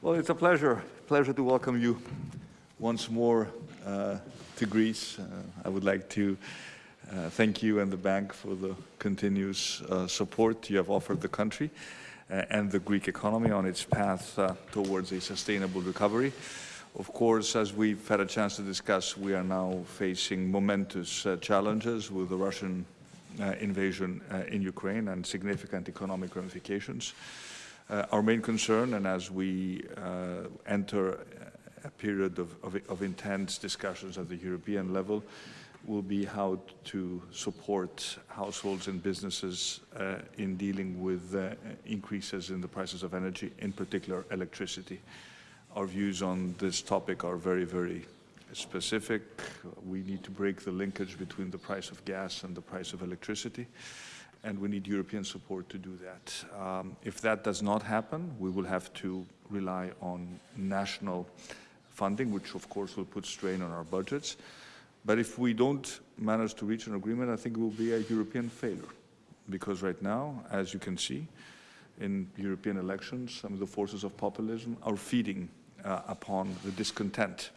Well, it's a pleasure, pleasure to welcome you once more uh, to Greece. Uh, I would like to uh, thank you and the bank for the continuous uh, support you have offered the country uh, and the Greek economy on its path uh, towards a sustainable recovery. Of course, as we've had a chance to discuss, we are now facing momentous challenges with the Russian invasion in Ukraine and significant economic ramifications. Uh, our main concern, and as we uh, enter a period of, of, of, intense discussions at the European level, will be how to support households and businesses uh, in dealing with uh, increases in the prices of energy, in particular electricity. Our views on this topic are very, very specific. We need to break the linkage between the price of gas and the price of electricity and we need European support to do that. Um, if that does not happen, we will have to rely on national funding, which of course will put strain on our budgets. But if we don't manage to reach an agreement, I think it will be a European failure. Because right now, as you can see, in European elections, some of the forces of populism are feeding uh, upon the discontent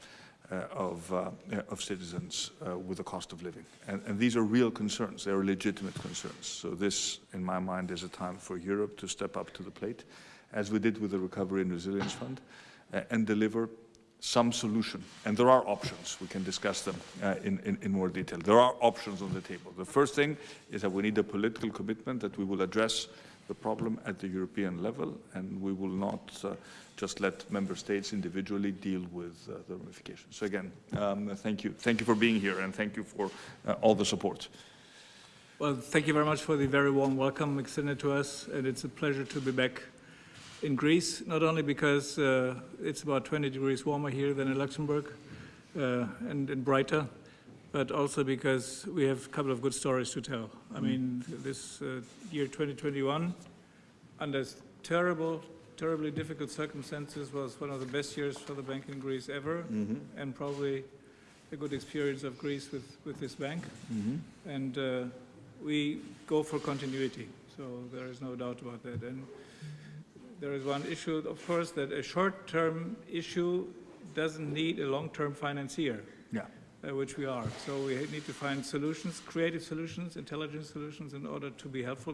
of, uh, of citizens uh, with the cost of living. And, and, these are real concerns. They are legitimate concerns. So this, in my mind, is a time for Europe to step up to the plate, as we did with the Recovery and Resilience Fund, and deliver some solution. And there are options. We can discuss them uh, in, in, in, more detail. There are options on the table. The first thing is that we need a political commitment that we will address the problem at the European level, and we will not uh, just let member states individually deal with uh, the ramifications. So again, um, thank you. Thank you for being here, and thank you for uh, all the support. Well, thank you very much for the very warm welcome extended to us, and it's a pleasure to be back in Greece, not only because uh, it's about 20 degrees warmer here than in Luxembourg uh, and, and brighter, but also because we have a couple of good stories to tell. I mm. mean, this uh, year 2021, under terrible, terribly difficult circumstances, was one of the best years for the bank in Greece ever, mm -hmm. and probably a good experience of Greece with, with this bank. Mm -hmm. And uh, we go for continuity, so there is no doubt about that. And there is one issue, of course, that a short-term issue doesn't need a long-term financier. Yeah uh, which we are. So we need to find solutions, creative solutions, intelligent solutions in order to be helpful